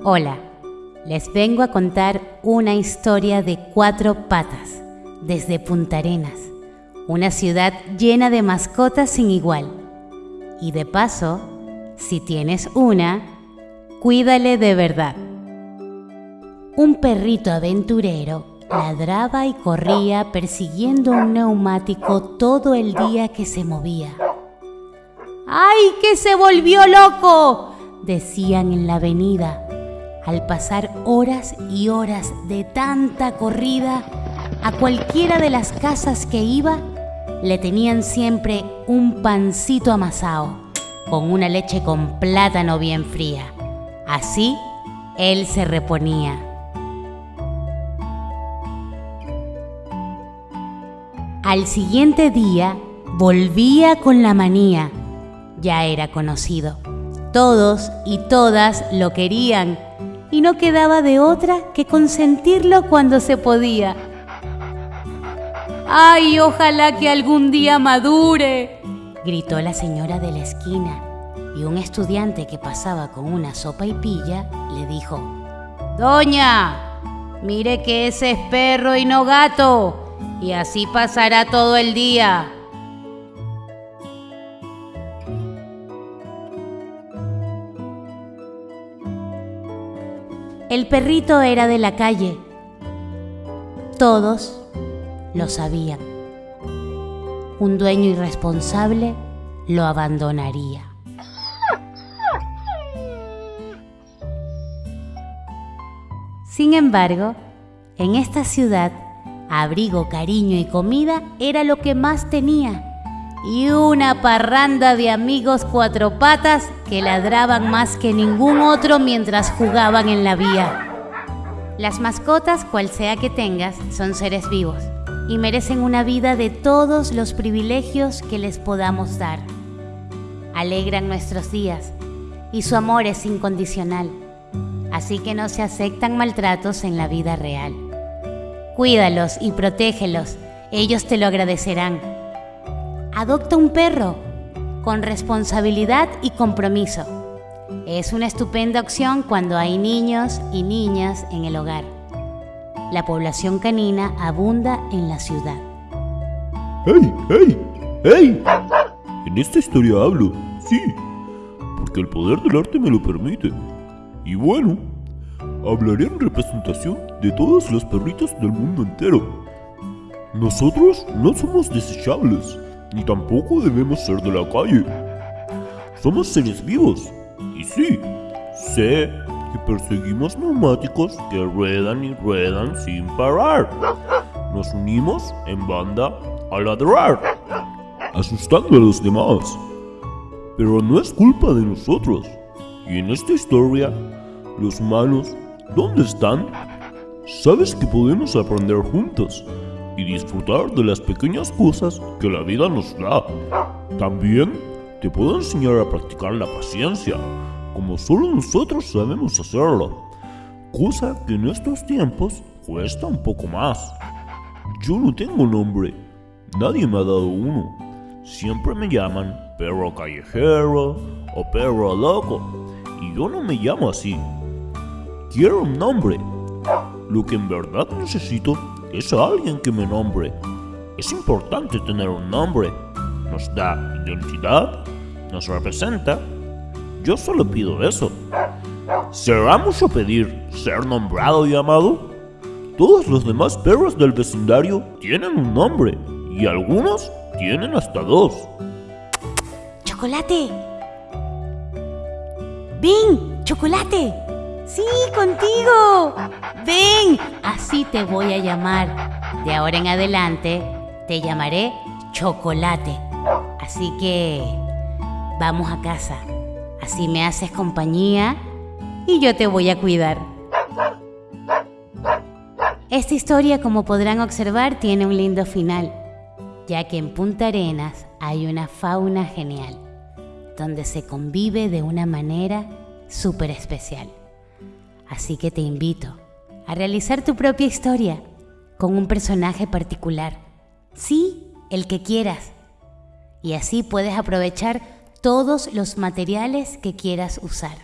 Hola, les vengo a contar una historia de cuatro patas desde Punta Arenas, una ciudad llena de mascotas sin igual. Y de paso, si tienes una, cuídale de verdad. Un perrito aventurero ladraba y corría persiguiendo un neumático todo el día que se movía. ¡Ay, que se volvió loco! decían en la avenida. Al pasar horas y horas de tanta corrida, a cualquiera de las casas que iba, le tenían siempre un pancito amasado, con una leche con plátano bien fría. Así, él se reponía. Al siguiente día volvía con la manía. Ya era conocido. Todos y todas lo querían y no quedaba de otra que consentirlo cuando se podía. ¡Ay, ojalá que algún día madure! gritó la señora de la esquina y un estudiante que pasaba con una sopa y pilla le dijo, Doña, mire que ese es perro y no gato y así pasará todo el día. El perrito era de la calle. Todos lo sabían. Un dueño irresponsable lo abandonaría. Sin embargo, en esta ciudad Abrigo, cariño y comida era lo que más tenía. Y una parranda de amigos cuatro patas que ladraban más que ningún otro mientras jugaban en la vía. Las mascotas, cual sea que tengas, son seres vivos y merecen una vida de todos los privilegios que les podamos dar. Alegran nuestros días y su amor es incondicional, así que no se aceptan maltratos en la vida real. Cuídalos y protégelos, ellos te lo agradecerán. Adopta un perro con responsabilidad y compromiso. Es una estupenda opción cuando hay niños y niñas en el hogar. La población canina abunda en la ciudad. ¡Hey, hey, hey! En esta historia hablo, sí, porque el poder del arte me lo permite. Y bueno, hablaré en representación de todos los perritos del mundo entero. Nosotros no somos desechables, ni tampoco debemos ser de la calle. Somos seres vivos, y sí, sé que perseguimos neumáticos que ruedan y ruedan sin parar. Nos unimos en banda a ladrar, asustando a los demás. Pero no es culpa de nosotros. Y en esta historia, los humanos ¿Dónde están? Sabes que podemos aprender juntos y disfrutar de las pequeñas cosas que la vida nos da. También te puedo enseñar a practicar la paciencia, como solo nosotros sabemos hacerlo, cosa que en estos tiempos cuesta un poco más. Yo no tengo nombre, nadie me ha dado uno. Siempre me llaman perro callejero o perro loco, y yo no me llamo así. Quiero un nombre. Lo que en verdad necesito es alguien que me nombre. Es importante tener un nombre. Nos da identidad, nos representa. Yo solo pido eso. ¿Será mucho pedir ser nombrado y amado? Todos los demás perros del vecindario tienen un nombre y algunos tienen hasta dos. ¡Chocolate! ¡Bing! ¡Chocolate! Sí, contigo. Ven, así te voy a llamar. De ahora en adelante te llamaré Chocolate. Así que vamos a casa. Así me haces compañía y yo te voy a cuidar. Esta historia, como podrán observar, tiene un lindo final, ya que en Punta Arenas hay una fauna genial, donde se convive de una manera súper especial. Así que te invito a realizar tu propia historia con un personaje particular. Sí, el que quieras. Y así puedes aprovechar todos los materiales que quieras usar.